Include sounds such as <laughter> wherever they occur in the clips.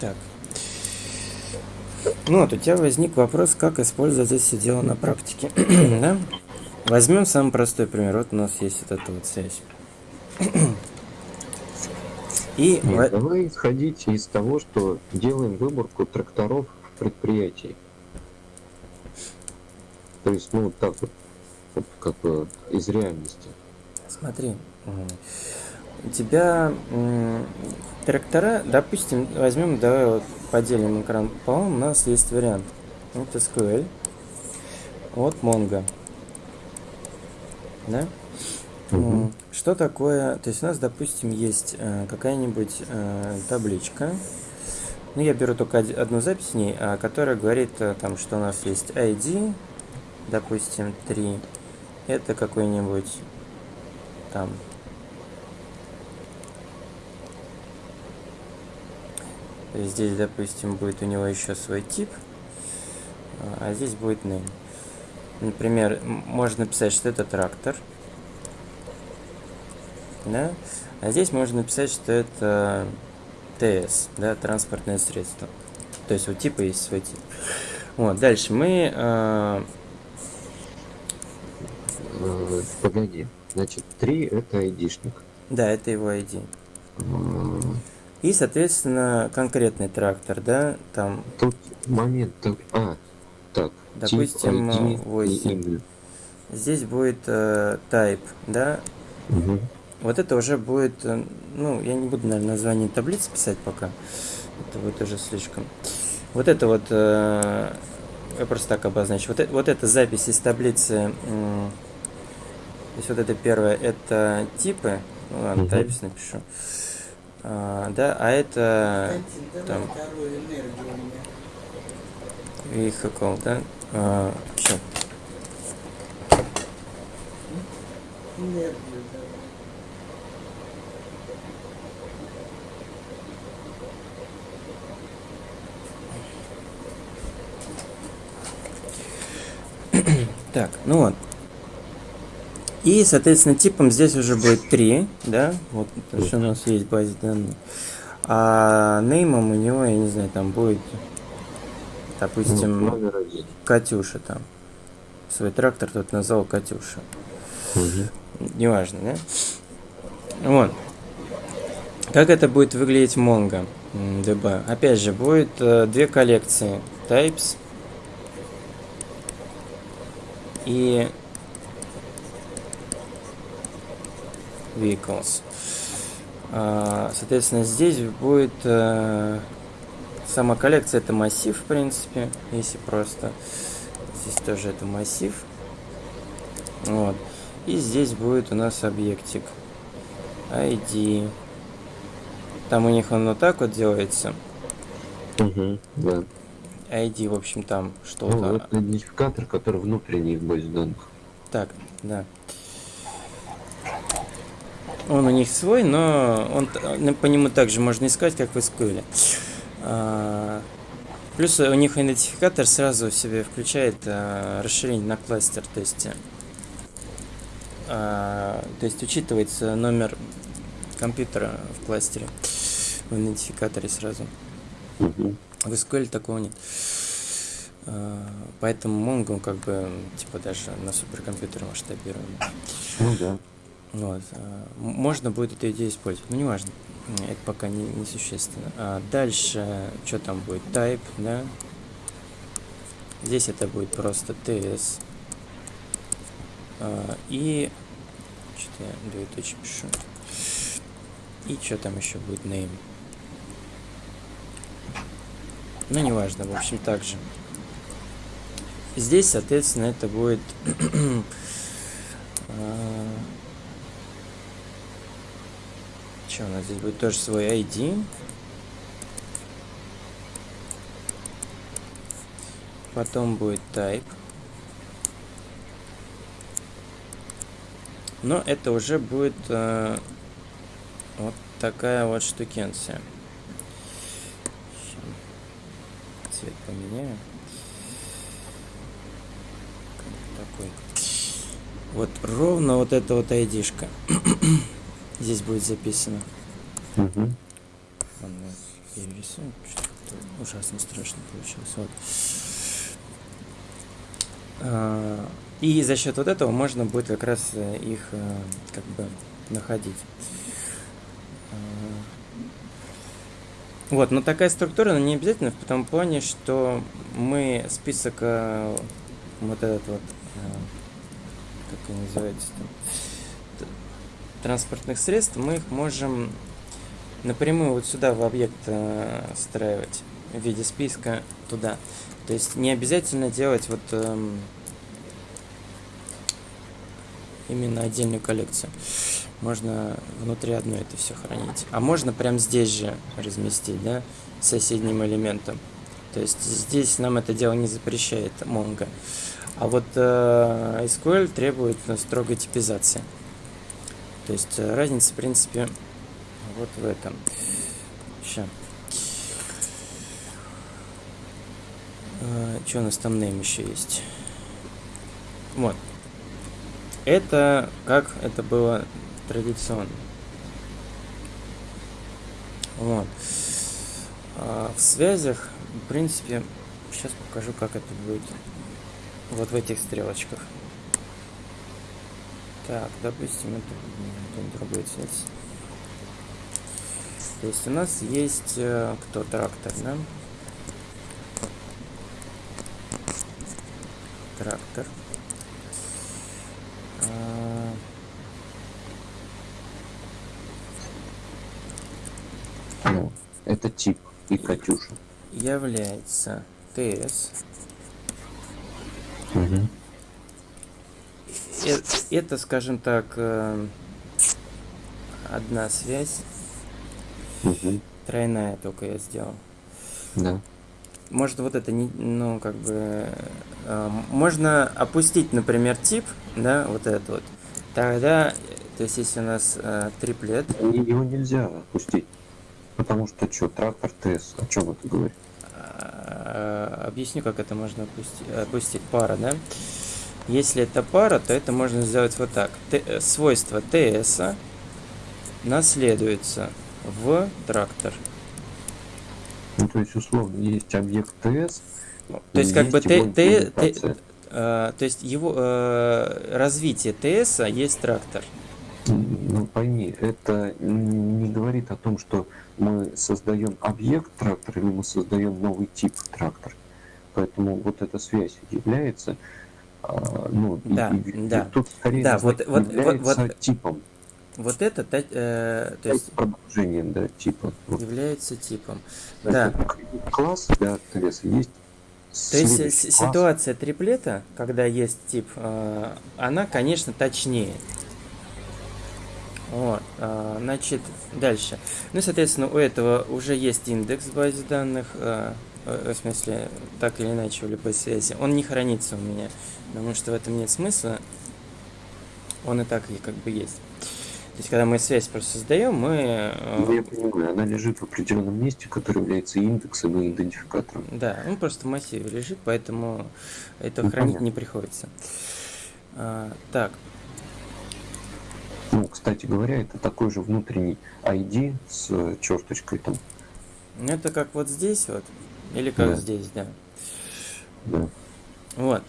Так. Ну вот, у тебя возник вопрос, как использовать это все дело на практике. <clears throat> да? Возьмем самый простой пример. Вот у нас есть вот эта вот связь. <clears throat> И... Нет, давай исходить из того, что делаем выборку тракторов предприятий. То есть, ну, вот так вот, вот как бы из реальности. Смотри, у тебя трактора, допустим, возьмем, давай вот поделим экран пополам, у нас есть вариант. Вот SQL, вот Mongo. Да? Угу. Что такое? То есть у нас, допустим, есть э, какая-нибудь э, табличка. Ну, я беру только одну запись в ней, а, которая говорит, э, там, что у нас есть ID, допустим, 3. Это какой-нибудь там Здесь, допустим, будет у него еще свой тип, а здесь будет name. Например, можно написать, что это трактор. Да? А здесь можно написать, что это ТС, да, транспортное средство. То есть у типа есть свой тип. Вот, дальше мы... Э... Погоди, значит, 3 это айдишник. Да, это его ID. И, соответственно, конкретный трактор, да, там... Тут момент, а, так. Допустим, ID 8. Здесь будет э, type, да. Угу. Вот это уже будет, э, ну, я не буду, наверное, название таблицы писать пока. Это будет уже слишком. Вот это вот, э, я просто так обозначу. Вот, вот эта запись из таблицы, э, то есть вот это первое, это типы. Ну ладно, угу. types напишу. А, да, а это там vehicle, да? А, что? Так, ну вот. И, соответственно, типом здесь уже будет 3, да, вот, то, что у нас есть в базе данных. А неймом у него, я не знаю, там будет, допустим, ну, Катюша там. Свой трактор тут назвал Катюша. Угу. Неважно, да? Вот. Как это будет выглядеть в Mongo DB? Опять же, будет э, две коллекции types и vehicles. А, соответственно, здесь будет э, сама коллекция, это массив, в принципе, если просто. Здесь тоже это массив. Вот. И здесь будет у нас объектик. ID. Там у них он вот так вот делается. Угу, да. ID, в общем, там что-то. Ну, это идентификатор, который внутренний в базе данных. Так, да. Он у них свой, но он, по нему также можно искать, как в SQL. А, плюс у них идентификатор сразу в себе включает а, расширение на кластер, то есть, а, то есть учитывается номер компьютера в кластере, в идентификаторе сразу. В SQL такого нет. Поэтому Mongo как бы типа даже на суперкомпьютере масштабируем. Ну да. Вот. А, можно будет эту идею использовать, но неважно. Это пока не, не существенно. А дальше, что там будет? Type, да? Здесь это будет просто TS. А, и... Что-то я двоеточие пишу. И что там еще будет? Name. Ну, неважно, в общем, так же. Здесь, соответственно, это будет... <clears throat> Что у нас здесь будет тоже свой ID. Потом будет type. Но это уже будет э, вот такая вот штукенция. Цвет поменяю. Такой. Вот ровно вот эта вот айдишка. Здесь будет записано. Угу. перерисую, что-то ужасно страшно получилось. Вот. А, и за счет вот этого можно будет как раз э, их э, как бы находить. А, вот, но такая структура, но не обязательно в том плане, что мы список э, вот этот вот, как они называется там, транспортных средств, мы их можем напрямую вот сюда в объект встраивать в виде списка туда. То есть не обязательно делать вот эм, именно отдельную коллекцию. Можно внутри одной это все хранить. А можно прям здесь же разместить, да, соседним элементом. То есть здесь нам это дело не запрещает Mongo. А вот э, SQL требует строгой типизации. То есть э, разница, в принципе, вот в этом. Сейчас. Э, что у нас там name еще есть? Вот. Это как это было традиционно. Вот. А в связях, в принципе, сейчас покажу, как это будет. Вот в этих стрелочках. Так, допустим, это другой цвет. То есть у нас есть э, кто трактор, да? Трактор. Ну, это тип и Катюша. Является ТС. Угу. Это, скажем так, э, одна связь. Угу. Тройная только я сделал. Да. Может вот это не, ну как бы, э, можно опустить, например, тип, да, вот этот вот. Тогда, то есть если у нас э, триплет. Его нельзя опустить. Потому что что, трактор ТС, о чем это говорит? А, объясню, как это можно опустить. Опустить пара, да? Если это пара, то это можно сделать вот так. Т, э, свойство ТС наследуется в трактор. Ну, то есть, условно, есть объект ТС. Ну, то есть, как бы Т, Т, Т, э, то есть его э, развитие ТС есть трактор. Ну, пойми, это не говорит о том, что мы создаем объект трактора или мы создаем новый тип трактор. Поэтому вот эта связь является, а, ну, да, и, да. тут скорее да, вот, вот, является вот, типом. Вот это, э, то есть продолжением, да, типа. Вот. Является типом. Да. Класс для ТС есть. То есть ситуация триплета, когда есть тип, э, она, конечно, точнее. Вот, э, значит, дальше. Ну, соответственно, у этого уже есть индекс в базе данных, э, в смысле, так или иначе, в любой связи. Он не хранится у меня, потому что в этом нет смысла. Он и так и как бы есть. То есть, когда мы связь просто создаем, мы... Ну, я понимаю, она лежит в определенном месте, который является индексом и идентификатором. Да, он просто в массиве лежит, поэтому это ну, хранить понятно. не приходится. А, так. Ну, кстати говоря, это такой же внутренний ID с черточкой там. Ну, это как вот здесь вот, или как да. здесь, да. Да. Вот.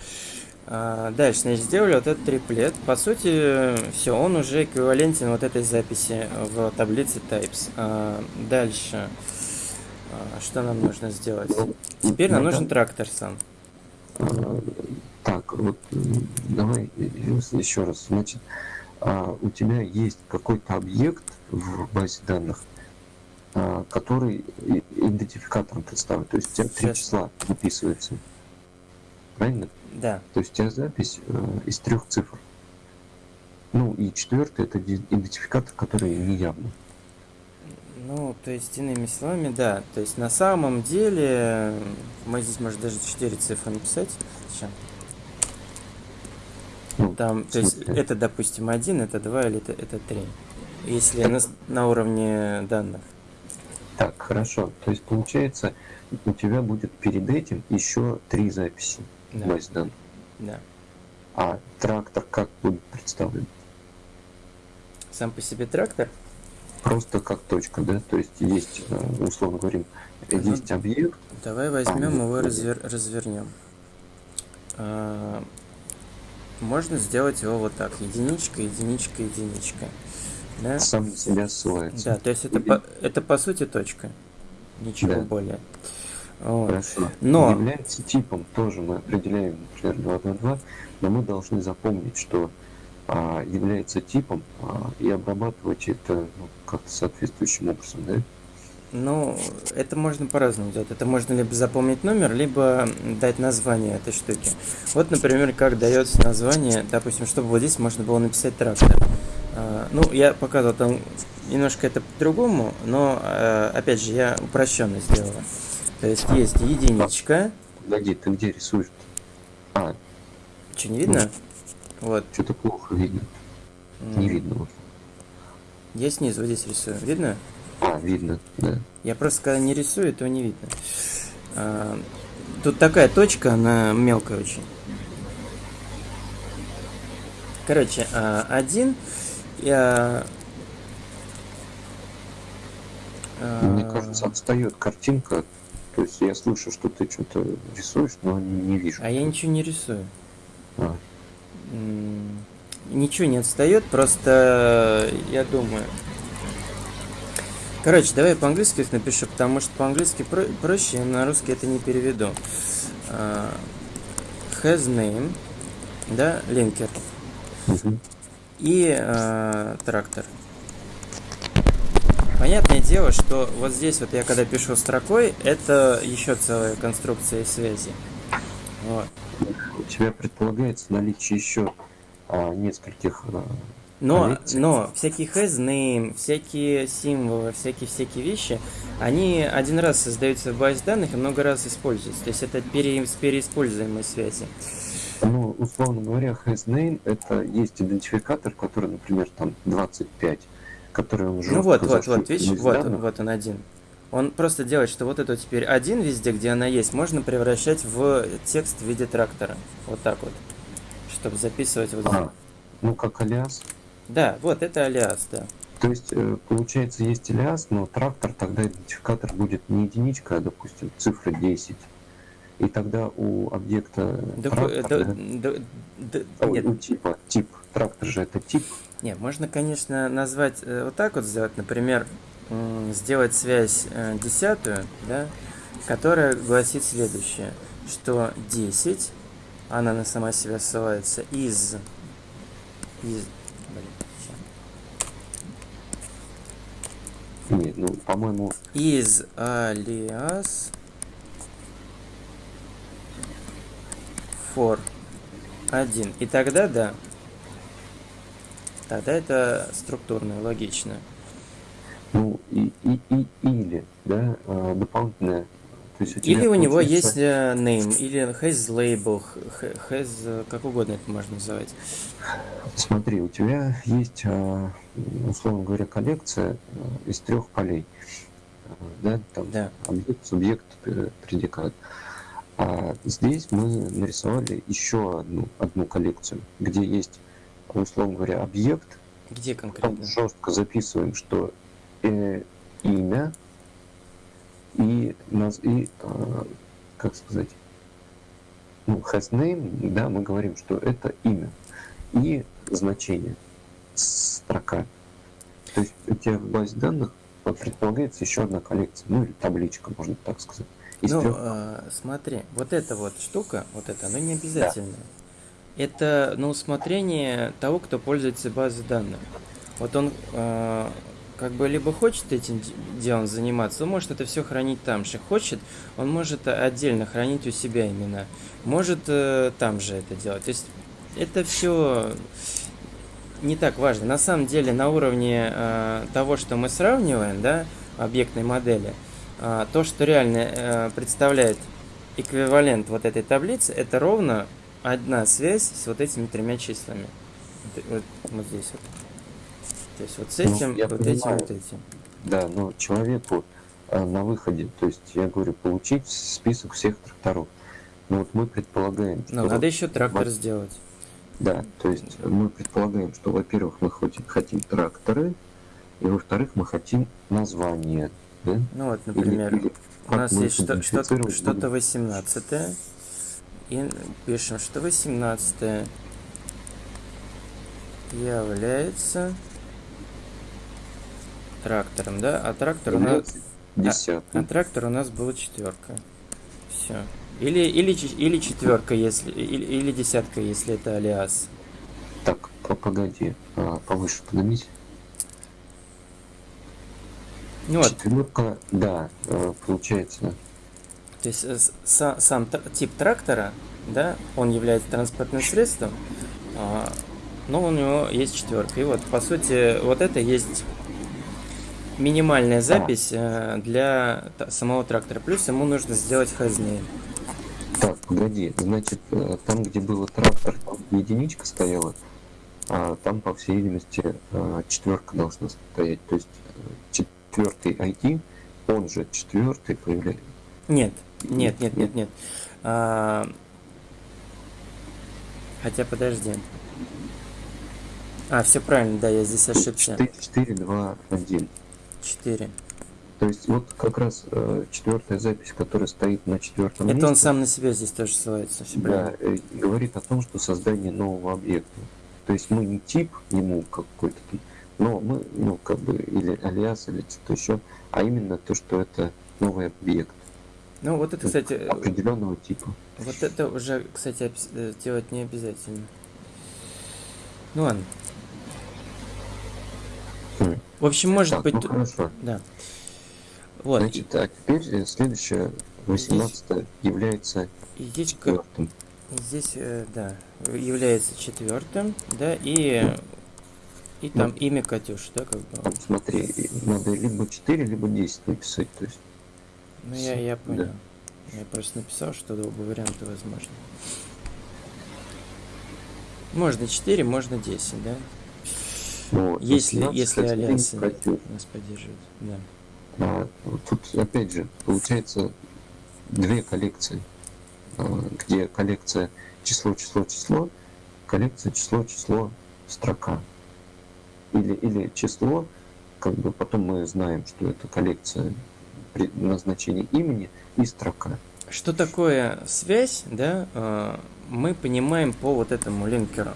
А, дальше, значит, сделали вот этот триплет. По сути, все, он уже эквивалентен вот этой записи в таблице types. А, дальше, а, что нам нужно сделать? Теперь нам нужен трактор сам. Так, вот давай еще раз. Значит, у тебя есть какой-то объект в базе данных, который идентификатором представлен. То есть у тебя три числа записываются. Правильно? Да. То есть у тебя запись э, из трех цифр. Ну и четвертый это идентификатор, который неявный. Ну, то есть, иными словами, да. То есть, на самом деле, мы здесь, может, даже 4 цифры написать. Сейчас. Ну, Там, то есть, это, допустим, 1, это 2 или это, это 3. Если на, на уровне данных. Так, хорошо. То есть, получается, у тебя будет перед этим еще три записи да. данных. Да. А трактор как будет представлен? Сам по себе трактор? просто как точка, да? То есть есть, э, условно говорим, Ага. есть объект, Давай возьмем А, его ну, развер- развернем. А, Можно сделать его вот так. Единичка, единичка, единичка. Да? сам себя ссылается. Да, то есть это по, это по сути точка. Ничего Да. более. Вот. Хорошо. Но- Является типом, тоже мы определяем, например, 222, но мы должны запомнить, что а, является типом а, и обрабатывать это ну, как-то соответствующим образом, да? Ну, это можно по-разному делать. Это можно либо запомнить номер, либо дать название этой штуки. Вот, например, как дается название, допустим, чтобы вот здесь можно было написать трактор. А, Ну, я показывал там немножко это по-другому, но, э, опять же, я упрощенно сделала. То есть есть единичка. Погоди, ты где рисуешь? А, Что, не видно? Вот. что-то плохо видно. м, Не видно. Я снизу вот здесь рисую. Видно? А, видно, да. Я просто когда не рисую, то не видно. А, Тут такая точка, она мелкая очень. Короче, а, один. Я... Мне кажется, отстает картинка. То есть я слышу, что ты что-то рисуешь, но не, вижу. А я ничего не рисую. А, Ничего не отстает, просто я думаю. Короче, давай по-английски их напишу, потому что по-английски про- проще, на русский это не переведу. А, Has name, да, линкер мгм. И а, трактор. Понятное дело, что вот здесь вот я когда пишу строкой, это еще целая конструкция связи. Вот. У тебя предполагается наличие еще а, нескольких а, Но, коллекций. но всякие name, всякие символы, всякие-всякие вещи, они один раз создаются в базе данных и много раз используются. То есть это пере, с переиспользуемой связи. Ну, условно говоря, has name это есть идентификатор, который, например, там 25, который он жестко ну вот, вот, вот, видишь, вот, данных. вот он один. Он просто делает, что вот это теперь один везде, где она есть, можно превращать в текст в виде трактора. Вот так вот. Чтобы записывать вот А, ну, как алиас. Да, вот это алиас, да. То есть, э, получается, есть алиас, но трактор, тогда идентификатор будет не единичка, а, допустим, цифра 10. И тогда у объекта Да, трактор, да, да, да, да, ой, нет, у типа, тип, трактор же это тип, Не, можно, конечно, назвать э, вот так вот сделать, например, сделать связь э, десятую, да, которая гласит следующее, что 10, она на сама себя ссылается из, из, блин, нет, ну, по-моему, из алиас for 1. И тогда да. Тогда это структурно, логично. ну, и, и, и или, да, а, дополнительное. То есть у тебя Или у него есть э, name, или has label, has, э, как угодно это можно называть. Смотри, у тебя есть, а, условно говоря, коллекция а, из трех полей. Да, там Да. объект, субъект, э, предикат. А здесь мы нарисовали еще одну, одну коллекцию, где есть, условно говоря, объект, Где там конкретно? жестко записываем, что э, имя и, наз- и а, как сказать, ну, has name, да, мы говорим, что это имя и значение, строка. То есть у тебя в базе данных предполагается еще одна коллекция, ну или табличка, можно так сказать. Из Ну, трех- э, смотри, вот эта вот штука, вот это, она не обязательно. Это на усмотрение того, кто пользуется базой данных. Вот он э, как бы либо хочет этим делом заниматься, он может это все хранить там же. Хочет, он может отдельно хранить у себя имена. Может э, там же это делать. То есть это все не так важно. На самом деле на уровне э, того, что мы сравниваем, да, объектной модели, а, то, что реально э, представляет эквивалент вот этой таблицы, это ровно одна связь с вот этими тремя числами. Вот, вот- вот здесь вот. То есть вот с Ну, этим, я вот этим, понимаю. вот этим. Да, но человеку э, на выходе, то есть я говорю, получить список всех тракторов. Ну вот мы предполагаем, что... Но Ну, надо еще трактор вот- сделать. Да, то есть мы предполагаем, что, во-первых, мы хотим, хотим тракторы, И во-вторых, мы хотим название. Да? Ну вот, например, или у нас есть что- что-то идентифицировать что будем? 18 и пишем, что 18 является трактором, да? А трактор у нас, является а десятый. трактор у нас была четверка. Все. Или, или, или четверка, если, или, или десятка, если это алиас. Так, по- погоди, а, повыше поднимись. Ну вот, Четверка, да, э, получается. То есть э, сам тр- тип трактора, да, он является транспортным средством, а, но у него есть четверка. И вот, по сути, вот это есть минимальная запись э, для самого трактора. Плюс ему нужно сделать хазнейм. Так, погоди, значит, там, где был трактор, там единичка стояла, а там, по всей видимости, четверка должна стоять. То есть четвертый ID, он же четвертый появляется. Нет, нет, нет, нет, нет. А, Хотя, подожди. А, все правильно, да, я здесь ошибся. 4, 4, 2, 1. 4. То есть вот как раз э, четвертая запись, которая стоит на четвертом Это он месте, сам на себя здесь тоже ссылается. Да, э, говорит о том, что создание нового объекта. То есть мы не тип ему какой-то, но мы, ну, как бы, или алиас, или что-то еще, а именно то, что это новый объект Ну, вот это, кстати, э, определенного типа. Вот это уже, кстати, э, делать не обязательно. Ну ладно. Хм. В общем, может Так, быть... ну хорошо. Да. Вот. Значит, а теперь э, следующее, 18 является и, и здесь, к- четвертым. и здесь, да, является четвертым, да, и, и там имя Катюши, да, как бы. Смотри, надо либо 4, либо 10 написать. То есть, Ну, я, я Да. понял. Я просто написал, что оба варианта возможны. Можно 4, можно 10, да? ну, вот, Если, 18 если Катюши. нас поддерживают. Да. А, вот тут опять же получается две коллекции, а, где коллекция число, число, число, коллекция число, число, строка. Или, или число, как бы потом мы знаем, что это коллекция при назначении имени и строка. Что такое связь, да, э, мы понимаем по вот этому линкеру.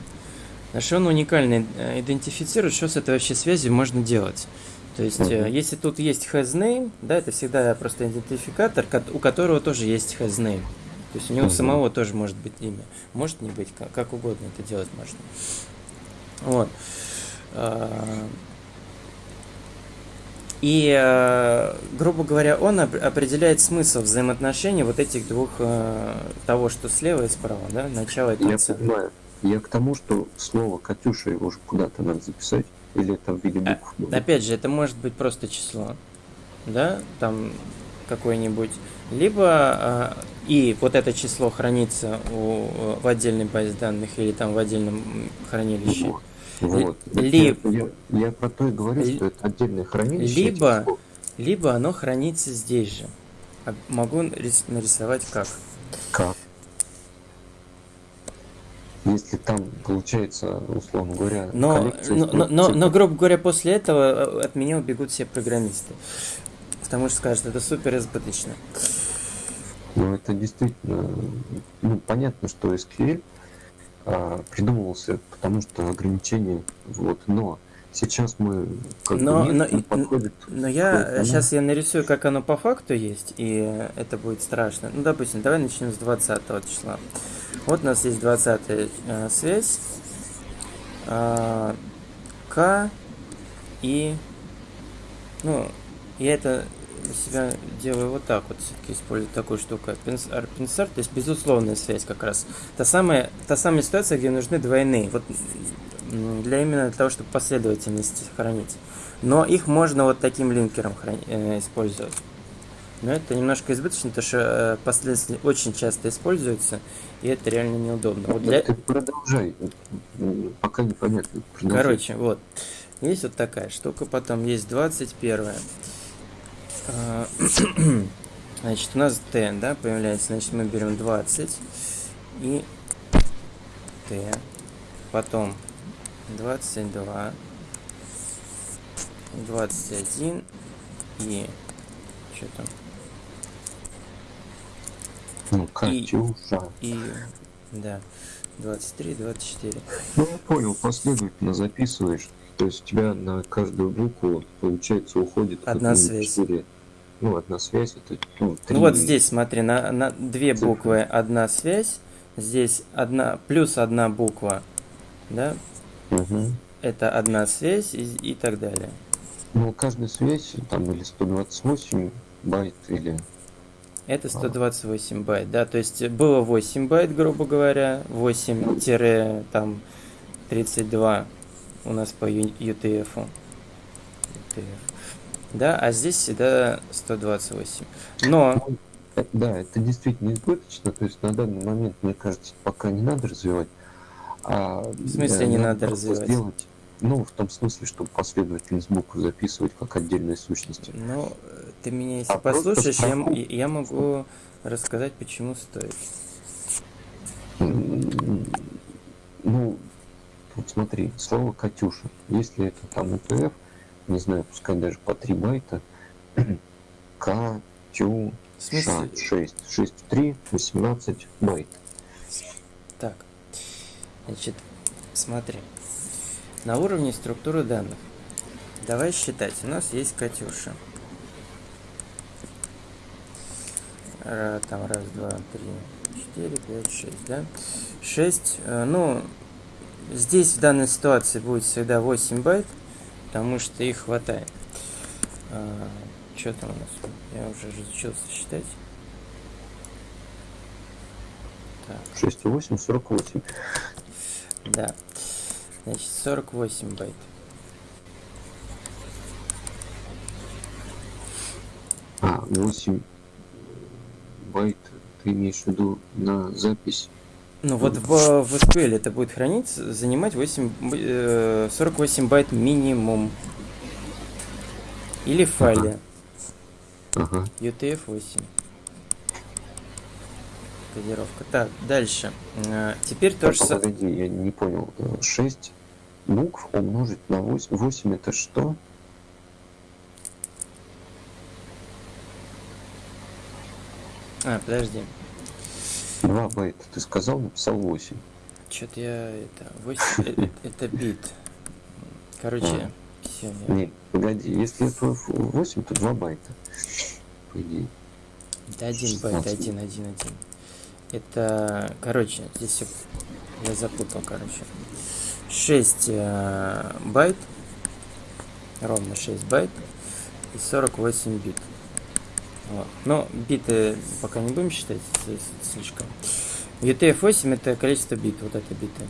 Значит, он уникально э, идентифицирует, что с этой вообще связью можно делать. То есть, э, Мгм. если тут есть hasName, да, это всегда просто идентификатор, у которого тоже есть hasName. То есть у него Мгм. самого тоже может быть имя. Может не быть, как, как угодно это делать можно. Вот. А, И, э, грубо говоря, он оп- определяет смысл взаимоотношений вот этих двух, э, того, что слева и справа, да, начало и Я конца. понимаю. Я к тому, что слово Катюша его же куда-то надо записать, или это в виде А, букв. будет? Опять же, это может быть просто число, да, там какое-нибудь, либо э, и вот это число хранится у, в отдельной базе данных или там в отдельном хранилище. Вот. Вот. Ли- Я, я- про то и говорю, что это отдельное хранилище. Либо- слов. Либо оно хранится здесь же. А Могу рис- нарисовать как. Как? Если там получается, условно говоря, Но, но, но, но, но, грубо говоря, после этого э, от меня убегут все программисты. Потому что скажут, это супер избыточно. Ну, это действительно, ну, понятно, что SQL а, придумывался, потому что ограничения, вот, но сейчас мы как Но- бы но подходит. Но я сейчас я нарисую, как оно по факту есть, и это будет страшно. Ну, допустим, давай начнем с 20 числа. Вот у нас есть 20 э, связь. А, К и... Ну, я это себя делаю вот так вот, все-таки использую такую штуку. Пенсар, то есть безусловная связь как раз. Та самая, та самая ситуация, где нужны двойные. Вот для именно того, чтобы последовательность сохранить. Но их можно вот таким линкером храни- э, использовать. Но это немножко избыточно, потому что э, последовательность очень часто используется, и это реально неудобно. Вот для... Ты продолжай, м, пока непонятно. Продолжай. Короче, вот. Есть вот такая штука, потом есть 21. А, <clears throat> Значит, у нас Т, да, появляется. Значит, мы берем 20 и Т. Потом 22. 21 и... Что там? Ну, Катюша. И... Да. 23, 24. Ну, я понял, последовательно записываешь. То есть у тебя на каждую букву, получается, уходит... Одна связь. четыре. Ну, одна связь, это ну. Ну вот здесь, смотри, на, на две цифры. буквы одна связь, здесь одна плюс одна буква, да, Мгм. это одна связь и, и так далее. Ну, каждая связь, там, или 128 байт, или... Это 128 байт, да, то есть было 8 байт, грубо говоря, 8 тире, там 32 у нас по UTF. -у. UTF. Да, а здесь всегда 128. Но, Э, Да, это действительно избыточно, то есть на данный момент, мне кажется, пока не надо развивать. А, В смысле не надо развивать? Сделать, ну, в том смысле, чтобы последовательность букв записывать как отдельные сущности. ну, ты меня если А просто послушаешь, я, я могу рассказать, почему стоит. Ну, вот смотри, слово «Катюша». Если это там УТФ, не знаю, пускай даже по 3 байта, <clears throat> Катюша В смысле? 6. 6 в 3, 18 байт. Так, значит, смотри. На уровне структуры данных. Давай считать. У нас есть Катюша. Ра- Там раз, два, три, четыре, пять, шесть, да? Шесть, э, ну, здесь в данной ситуации будет всегда 8 байт, потому что их хватает. что там у нас? Я уже разучился считать. Так. 6 и 8, 48. Да. Значит, 48 байт. А, 8 байт ты имеешь в виду на запись? Ну вот в, в SQL это будет храниться, занимать 8, б- э, 48 байт минимум. Или в файле Ага. UTF-8. Кодировка. Так, дальше. Э, Теперь то Так, же самое. погоди, я не понял. 6 букв умножить на 8. 8 это что? А, подожди. 2 байта. Ты сказал, написал 8. Что-то я это. 8, э, э, это бит. Короче, все. Нет, погоди, если это 8, то 2 байта. По идее. Это один байт, 16. один, один, один. Это, короче, здесь все, я запутал, короче. 6 э, байт, ровно 6 байт и 48 бит. Вот. Но биты пока не будем считать слишком. UTF-8 это количество бит, вот это биты.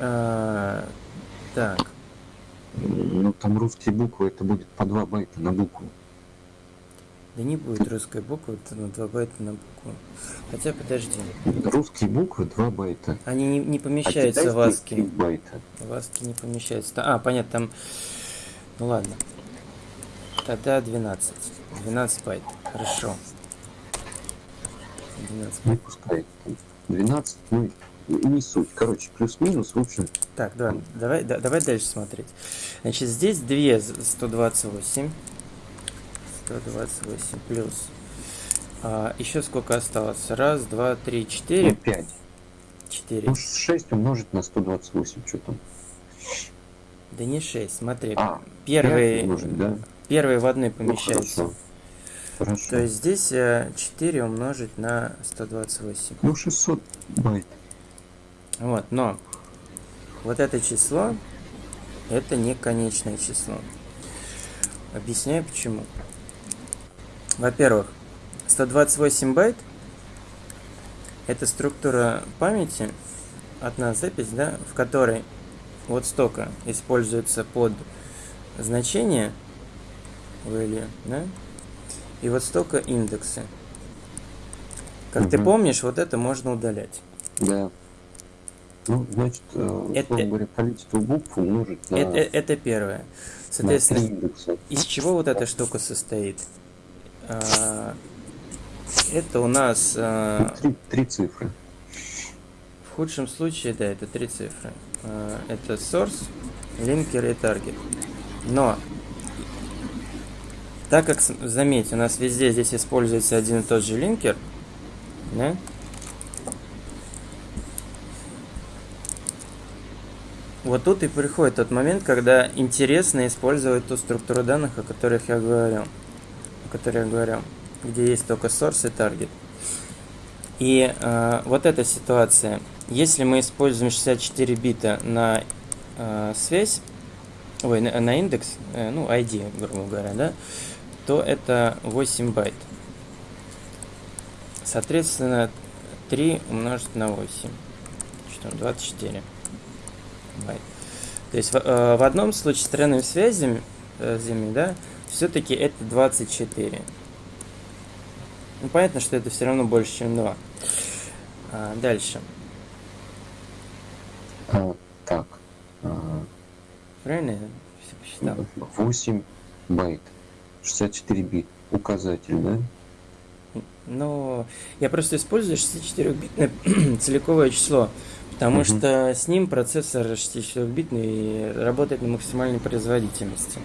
А, так, Ну, там русские буквы, это будет по 2 байта на букву. да не будет русской буквы, это на 2 байта на букву. Хотя, подожди. Русские буквы 2 байта. Они не, не А помещаются в три аски. байта. В аски не помещаются. А, понятно, там... Ну ладно. Тогда 12. 12 байт. Хорошо. 12 Ну, байт. пускай. 12, ну, не суть. Короче, плюс-минус, в общем, Так, да, давай, да- давай дальше смотреть. Значит, здесь 2 з- 128. 128 плюс. А, еще сколько осталось? Раз, два, три, ну, четыре. 5. Четыре. Ну, 6 умножить на 128, что там? Да не 6, смотри. А, Первый, пять умножить, да? Первый в одной Ну, хорошо. Хорошо. То есть здесь э, 4 умножить на 128. Ну, 600 байт. Вот, но вот это число, это не конечное число. Объясняю почему. Во-первых, 128 байт это структура памяти, одна запись, да, в которой вот столько используется под значение value, да, и вот столько индексы. Как ты Мгм. помнишь, вот это можно удалять. Да. Ну, значит, э, Это- говоря, количество букв умножить на, Это, это первое. Соответственно, из чего вот эта штука состоит? А, Это у нас а, три, три цифры. в худшем случае, да, это три цифры. А, Это source, линкер и таргет. Но, так как, с- заметь, у нас везде здесь используется один и тот же линкер, да? Вот тут и приходит тот момент, когда интересно использовать ту структуру данных, о которых я говорил. О которой я говорил. Где есть только source и target. И э, вот эта ситуация. Если мы используем 64 бита на э, связь, ой, на, на индекс, э, ну, ID, грубо говоря, да, то это 8 байт. Соответственно, 3 умножить на 8. Что там, 24 байт. То есть в, э, в одном случае с тройными связями, э, зими, да, все-таки это 24. Ну, понятно, что это все равно больше, чем 2. А, дальше. А, так. а, Правильно я все посчитал? 8 байт. 64 бит. Указатель, да? Но я просто использую 64-битное <clears throat> целиковое число, потому Мгм. что с ним процессор 64-битный работает на максимальной производительности.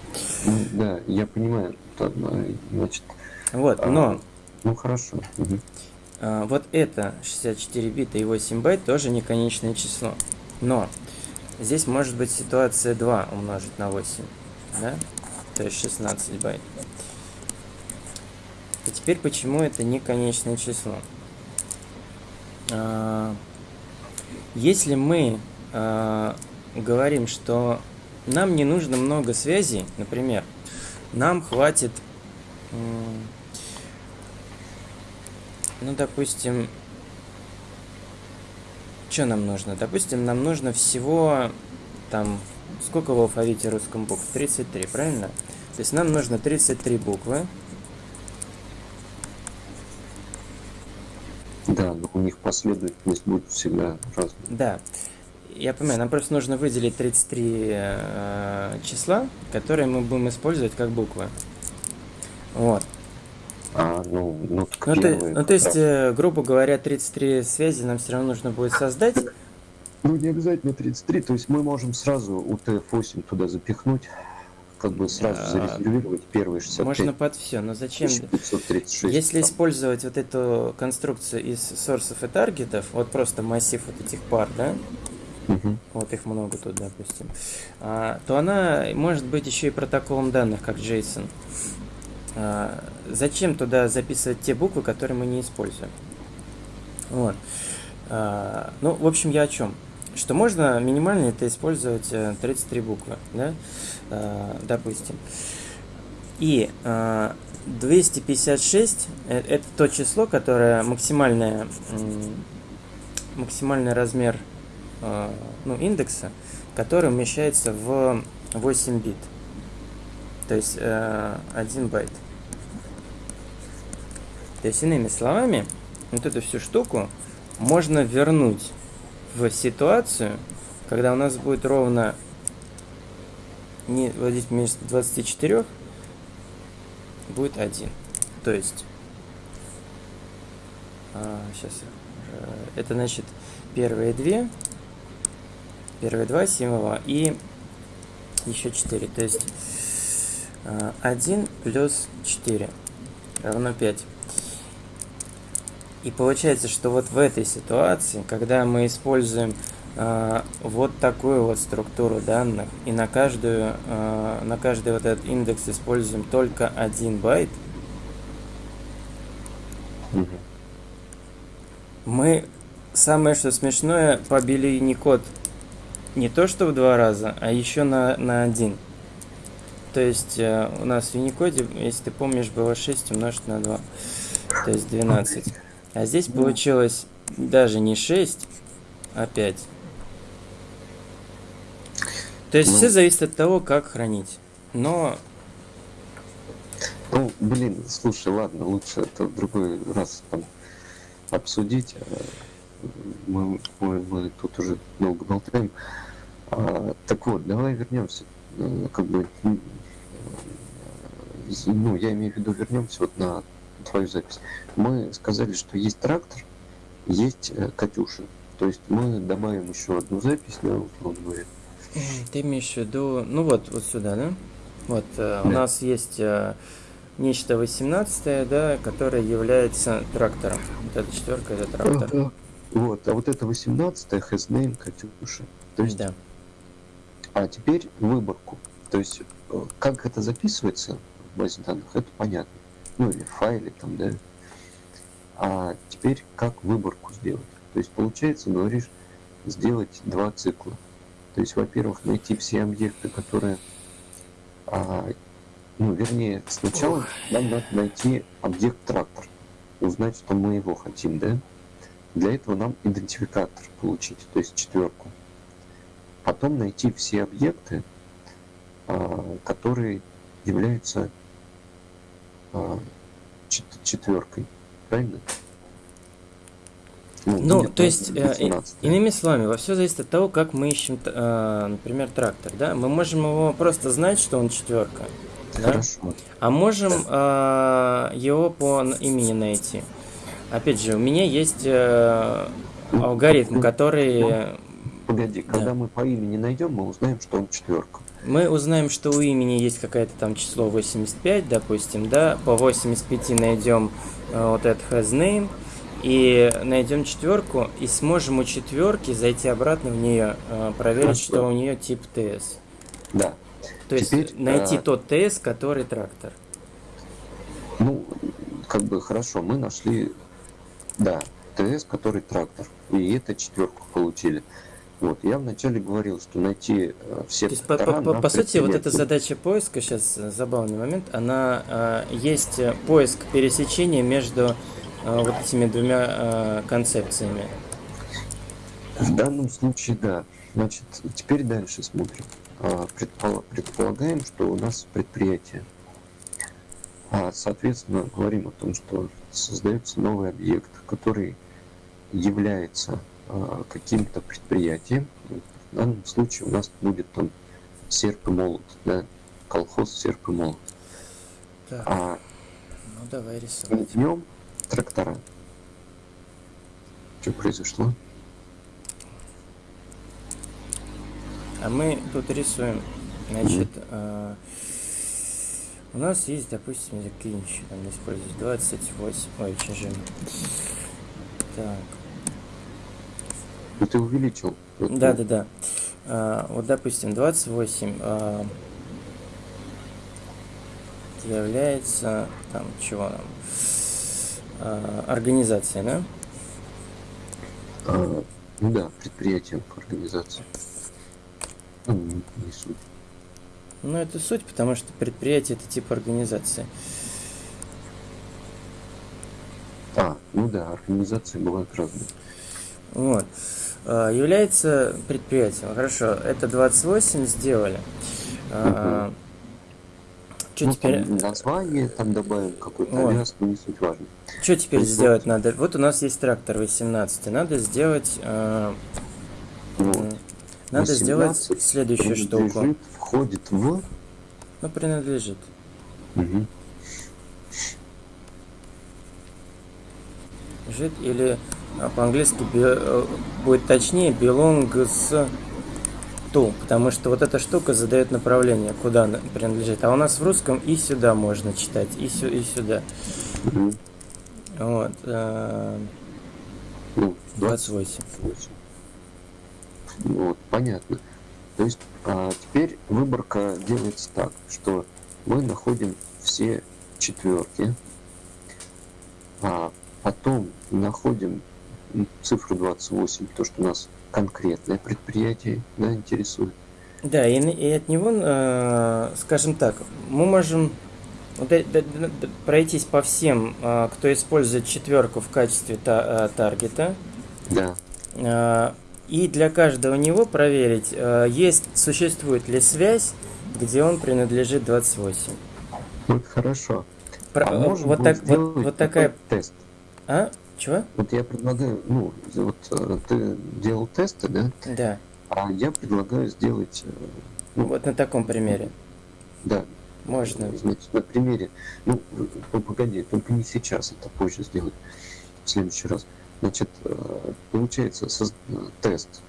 Ну, да, я понимаю. А, Значит, Вот, А, но ну хорошо. Мгм. а, вот это 64 бита и 8 байт тоже не конечное число. Но здесь может быть ситуация 2 умножить на 8, да? То есть 16 байт. И теперь почему это не конечное число? А, Если мы а, говорим, что нам не нужно много связей, например, нам хватит, ну, допустим, что нам нужно? Допустим, нам нужно всего там, сколько в алфавите русском букв? 33, правильно? То есть нам нужно 33 буквы, Да, но у них последовательность будет всегда разная. Да, я понимаю, нам просто нужно выделить 33 э, числа, которые мы будем использовать как буквы. Вот. А, ну, ну, Ну, первые ну, то есть, э, грубо говоря, 33 связи нам все равно нужно будет создать. Ну, не обязательно 33, то есть мы можем сразу UTF-8 туда запихнуть, как бы сразу А, зарезервировать первые 65. Можно под все, но зачем? 536. Если там. использовать вот эту конструкцию из сорсов и таргетов, вот просто массив вот этих пар, да, Мгм. вот их много тут, допустим, а, то она может быть еще и протоколом данных, как JSON. А, зачем туда записывать те буквы, которые мы не используем? Вот. А, ну, в общем, я о чем? Что можно минимально это использовать э, 33 буквы, да, А, допустим. И а, 256 э, это то число, которое максимальное, максимальный размер э, ну, индекса, который умещается в 8 бит. То есть э, 1 байт. То есть, иными словами, вот эту всю штуку можно вернуть в ситуацию, когда у нас будет ровно не вот здесь вместо 24 будет 1. То есть сейчас это значит первые две первые два символа и еще 4. То есть э, 1 плюс 4 равно 5. И получается, что вот в этой ситуации, когда мы используем э, вот такую вот структуру данных и на каждую э, на каждый вот этот индекс используем только один байт, мы самое что смешное побили код не то что в два раза, а еще на, на один. То есть э, у нас в Unicode, если ты помнишь, было 6 умножить на 2. То есть 12. А здесь получилось даже не 6, а 5. То есть Ну. все зависит от того, как хранить. Но Ну, блин, слушай, ладно, лучше это в другой раз там обсудить. Мы, мы, мы тут уже долго болтаем. А, так вот, давай вернемся. э, Как бы, э, ну, я имею в виду, вернемся вот на твою запись. Мы сказали, что есть трактор, есть э, Катюша. То есть мы добавим еще одну запись, да, условно говоря. Ты имеешь в виду, ну вот, вот сюда, да? Вот, э, у Да. нас есть э, нечто 18, да, которое является трактором. Вот эта четверка это трактор. Ага. Вот, а вот это 18 has name Катюша. То есть, Да. а теперь выборку. То есть, э, как это записывается в базе данных, это понятно. Ну или в файле там, да. А теперь как выборку сделать? То есть, получается, говоришь, сделать два цикла. То есть, во-первых, найти все объекты, которые а, ну, вернее, сначала нам надо найти объект трактор, узнать, что мы его хотим, да? Для этого нам идентификатор получить, то есть четверку. Потом найти все объекты, а, которые являются а, чет- четверкой, правильно? Ну, нет, то есть, э, 18, да. Иными словами, все зависит от того, как мы ищем, э, например, трактор, да? Мы можем его просто знать, что он четверка, да? А можем э, его по имени найти. Опять же, у меня есть э, алгоритм, который Погоди, когда Да. мы по имени найдем, мы узнаем, что он четверка. Мы узнаем, что у имени есть какое-то там число 85, допустим, да, по 85 найдем э, вот этот has name и найдем четверку и сможем у четверки зайти обратно в нее, э, проверить, что у нее тип TS. Да. То есть Теперь, найти э, тот TS, который трактор. Ну, как бы хорошо, мы нашли, да, ТС, который трактор, и это четверку получили. Вот, я вначале говорил, что найти э, все То есть, по, по- по- сути, вот эта задача поиска, сейчас э, забавный момент, она э, есть э, поиск пересечения между э, вот этими двумя э, концепциями. В данном случае, да. Значит, теперь дальше смотрим. А, предпол- Предполагаем, что у нас предприятие. А, Соответственно, говорим о том, что создается новый объект, который является каким-то предприятием. В данном случае у нас будет там серп и молот, да, колхоз серп и молот. Так, А ну давай рисовать. в нем трактора. Что произошло? А мы тут рисуем, значит, э, у нас есть, допустим, какие еще там использовать, 28, ой, чужим. Так, Ну ты увеличил. Вот, да, ну, да, да. А, вот, допустим, 28 а, является, там, чего нам, А, организация, да? А, ну да, предприятием организации. Ну, не, суть. Ну, это суть, потому что предприятие это тип организации. А, ну да, организации бывают разные. Вот. А, Является предприятием. Хорошо, это 28 сделали. Что ну, теперь, там название там добавим, какой-то Вот. но не суть важно. что теперь есть сделать надо? Вот у нас есть трактор 18. Надо сделать, а, Вот. надо сделать 18 следующую штуку. входит в... Ну, принадлежит. Мгм. Лежит или по-английски бе- э, будет точнее belongs to, потому что вот эта штука задает направление, куда она принадлежит. А у нас в русском и сюда можно читать, и, сю- и сюда. Мгм. Вот. э, Ну, 28. 28. Ну, Вот, понятно. То есть а, теперь выборка делается так, что мы находим все четверки, а потом находим цифру 28, то, что нас конкретное предприятие да, интересует. Да, и, и от него, э, скажем так, мы можем вот э- д- д- д- пройтись по всем, э, кто использует четверку в качестве та- э, таргета. Да. Э, И для каждого него проверить, э, есть, существует ли связь, где он принадлежит 28. Вот хорошо. Про- А вот, так, вот, вот такая... тест. А? Чего? Вот я предлагаю, ну, вот э, ты делал тесты, да? Да, А я предлагаю сделать, э, ну, вот на таком примере. да, Можно. Значит, на примере, ну, погоди, только не сейчас, это позже сделать, в следующий раз. Значит, э, получается соз- тест,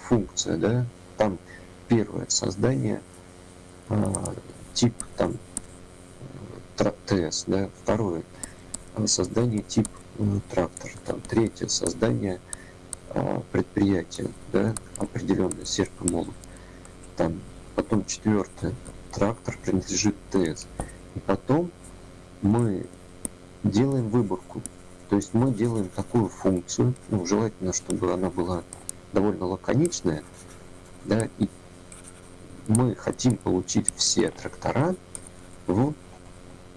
функция, да, там первое создание тип там ТС, да, второе создание тип э, трактор, там третье создание а, предприятия, да, определенное серп и молот, там потом четвертое трактор принадлежит ТС, и потом мы делаем выборку, то есть мы делаем такую функцию, ну, желательно, чтобы она была довольно лаконичная, да, и мы хотим получить все трактора в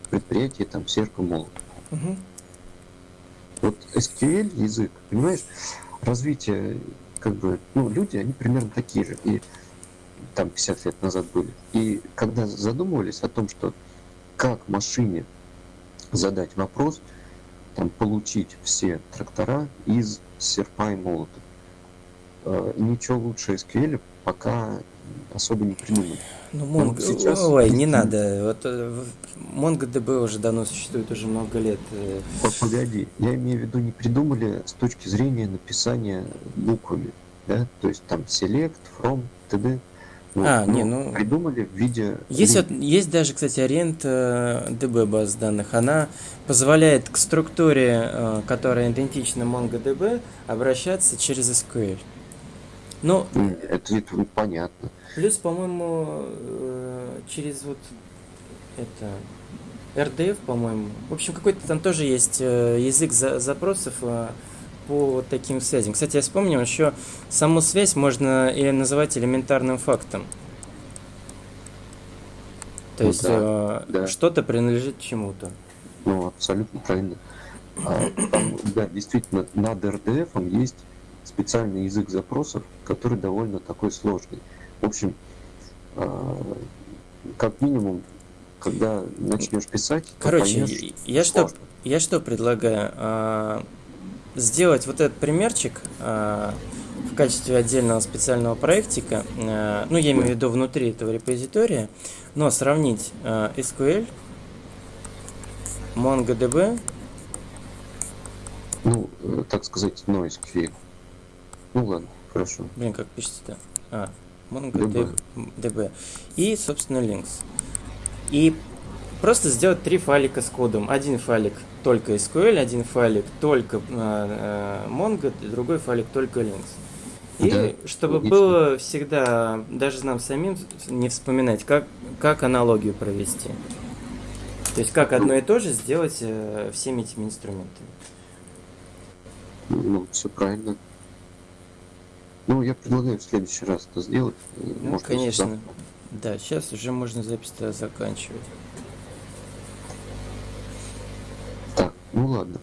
предприятии там серп и молот. Мгм. Вот SQL язык, понимаешь, развитие, как бы, ну, люди, они примерно такие же, и там 50 лет назад были. И когда задумывались о том, что как машине задать вопрос, там, получить все трактора из серпа и молота, э, ничего лучше SQL пока особо не придумали. Ну, Ну, вот сейчас- Ой, не надо. Вот э, MongoDB уже давно существует, уже много лет. э. П- Погоди, я имею в виду, не придумали с точки зрения написания буквами, да, то есть там select, from, td. Вот, А, не, но ну- Придумали в виде... Есть, вот, есть даже, кстати, э, DB баз данных. Она позволяет к структуре, э, которая идентична MongoDB, обращаться через SQL. Ну, М, Это, это ну, понятно. плюс, по-моему, э, через вот это RDF, по-моему. В общем, какой-то там тоже есть э, язык за- запросов э, по вот таким связям. Кстати, я вспомнил, еще саму связь можно и называть элементарным фактом. То Ну есть да, э, да. что-то принадлежит чему-то. Ну, абсолютно правильно. А, там, <clears throat> да, действительно, над RDF есть специальный язык запросов, который довольно такой сложный. В общем, а, как минимум, когда начнешь писать, Короче, поймешь, я что, сложно. я что предлагаю? А, сделать вот этот примерчик а, в качестве отдельного специального проектика, ну, я имею в виду внутри этого репозитория, но сравнить SQL, MongoDB, Ну, э, так сказать, NoSQL. Ну ладно, хорошо. блин, как пишется-то? А, MongoDB. И, собственно, links. И просто сделать три файлика с кодом. Один файлик только SQL, один файлик только э, Mongo, другой файлик только links. И Да, чтобы логично. было всегда, даже нам самим не вспоминать, как, как аналогию провести. То есть как одно и то же сделать э, всеми этими инструментами. Ну, все правильно. Ну, я предлагаю в следующий раз это сделать. Ну, может, конечно. завтра. Да, сейчас уже можно запись-то заканчивать. Так, ну ладно.